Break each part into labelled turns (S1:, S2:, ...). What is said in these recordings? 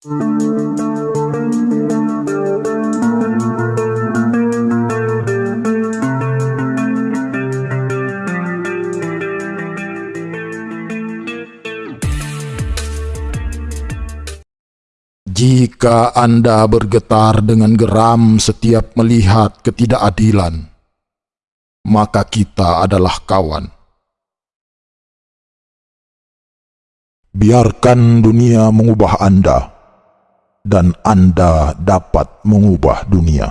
S1: Jika Anda bergetar dengan geram setiap melihat ketidakadilan, maka kita adalah kawan. Biarkan dunia mengubah Anda, dan Anda dapat mengubah dunia.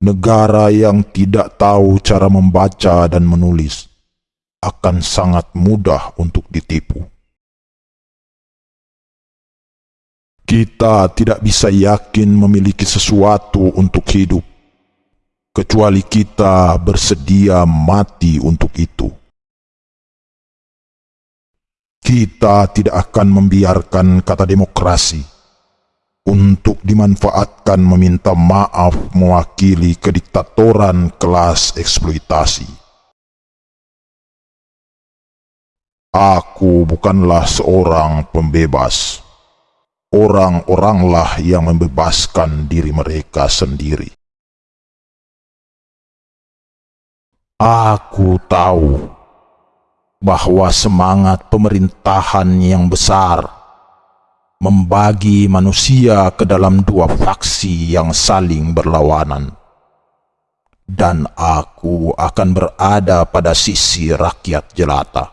S1: Negara yang tidak tahu cara membaca dan menulis akan sangat mudah untuk ditipu. Kita tidak bisa yakin memiliki sesuatu untuk hidup, kecuali kita bersedia mati untuk itu. Kita tidak akan membiarkan kata demokrasi untuk dimanfaatkan meminta maaf mewakili kediktatoran kelas eksploitasi. Aku bukanlah seorang pembebas orang-oranglah yang membebaskan diri mereka sendiri. Aku tahu bahwa semangat pemerintahan yang besar membagi manusia ke dalam dua faksi yang saling berlawanan. Dan aku akan berada pada sisi rakyat jelata.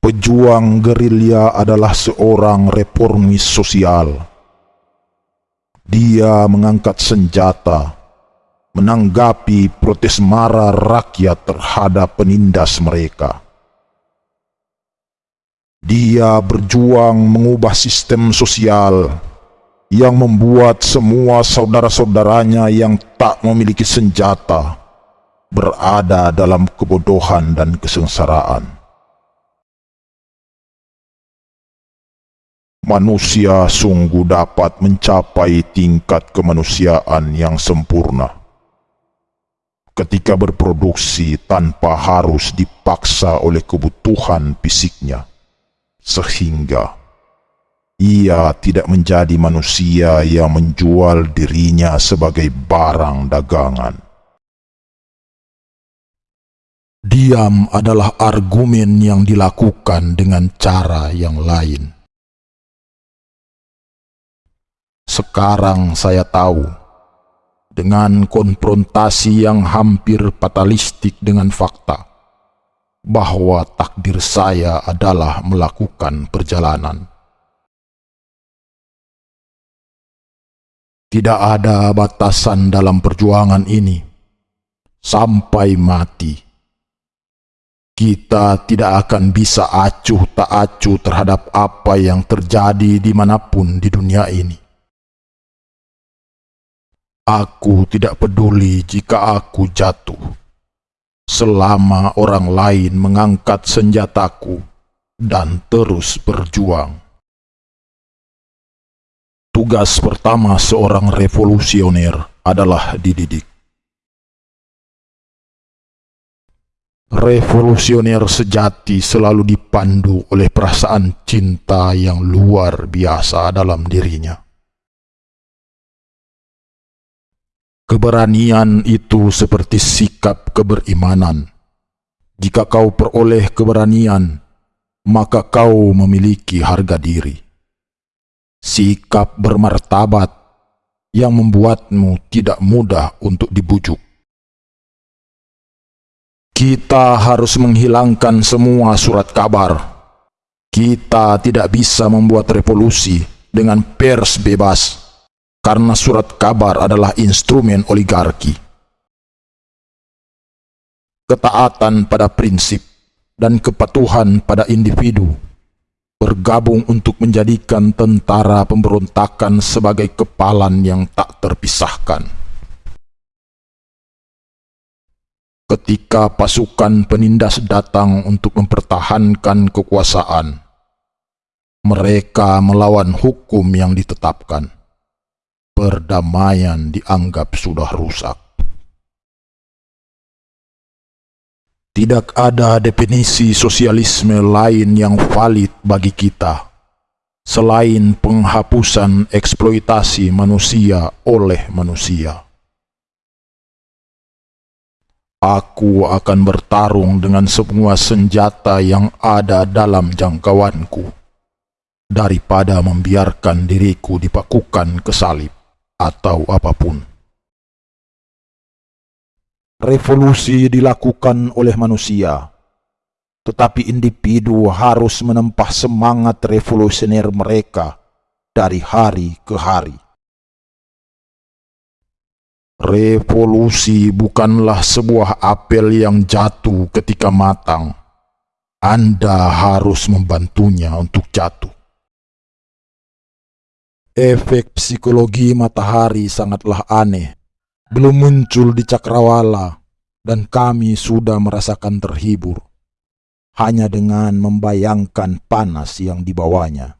S1: Pejuang gerilya adalah seorang reformis sosial. Dia mengangkat senjata, menanggapi protes marah rakyat terhadap penindas mereka. Dia berjuang mengubah sistem sosial yang membuat semua saudara-saudaranya yang tak memiliki senjata berada dalam kebodohan dan kesengsaraan. manusia sungguh dapat mencapai tingkat kemanusiaan yang sempurna. Ketika berproduksi tanpa harus dipaksa oleh kebutuhan fisiknya, sehingga ia tidak menjadi manusia yang menjual dirinya sebagai barang dagangan. Diam adalah argumen yang dilakukan dengan cara yang lain. Sekarang saya tahu, dengan konfrontasi yang hampir fatalistik dengan fakta, bahwa takdir saya adalah melakukan perjalanan. Tidak ada batasan dalam perjuangan ini, sampai mati. Kita tidak akan bisa acuh tak acuh terhadap apa yang terjadi di mana pun di dunia ini. Aku tidak peduli jika aku jatuh, selama orang lain mengangkat senjataku dan terus berjuang. Tugas pertama seorang revolusioner adalah dididik. Revolusioner sejati selalu dipandu oleh perasaan cinta yang luar biasa dalam dirinya. Keberanian itu seperti sikap keberimanan. Jika kau peroleh keberanian, maka kau memiliki harga diri. Sikap bermartabat yang membuatmu tidak mudah untuk dibujuk. Kita harus menghilangkan semua surat kabar. Kita tidak bisa membuat revolusi dengan pers bebas karena surat kabar adalah instrumen oligarki. Ketaatan pada prinsip dan kepatuhan pada individu bergabung untuk menjadikan tentara pemberontakan sebagai kepalan yang tak terpisahkan. Ketika pasukan penindas datang untuk mempertahankan kekuasaan, mereka melawan hukum yang ditetapkan perdamaian dianggap sudah rusak. Tidak ada definisi sosialisme lain yang valid bagi kita selain penghapusan eksploitasi manusia oleh manusia. Aku akan bertarung dengan semua senjata yang ada dalam jangkauanku daripada membiarkan diriku dipakukan ke salib atau apa pun. Revolusi dilakukan oleh manusia, tetapi individu harus menempah semangat revolusioner mereka dari hari ke hari. Revolusi bukanlah sebuah apel yang jatuh ketika matang. Anda harus membantunya untuk jatuh. Efek psikologi matahari sangatlah aneh belum muncul di cakrawala dan kami sudah merasakan terhibur hanya dengan membayangkan panas yang dibawanya.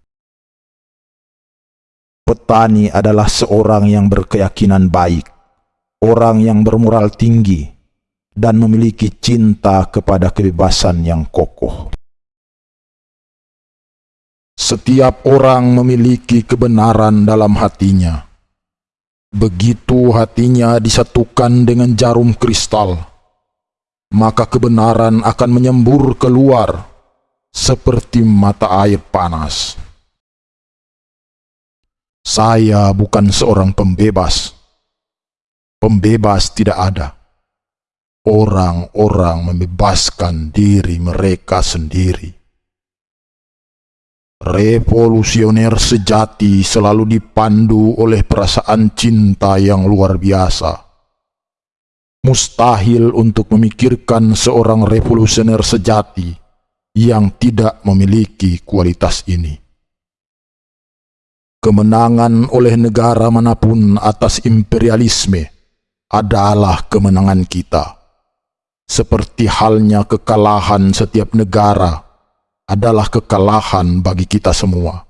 S1: Petani adalah seorang yang berkeyakinan baik, orang yang bermoral tinggi, dan memiliki cinta kepada kebebasan yang kokoh. Setiap orang memiliki kebenaran dalam hatinya Begitu hatinya disatukan dengan jarum kristal, maka kebenaran akan menyembur keluar seperti mata air panas. Saya bukan seorang pembebas. Pembebas tidak ada. Orang-orang membebaskan diri mereka sendiri. Revolusioner sejati selalu dipandu oleh perasaan cinta yang luar biasa. Mustahil untuk memikirkan seorang revolusioner sejati yang tidak memiliki kualitas ini. Kemenangan oleh negara mana pun atas imperialisme adalah kemenangan kita. Seperti halnya kekalahan setiap negara adalah kekalahan bagi kita semua.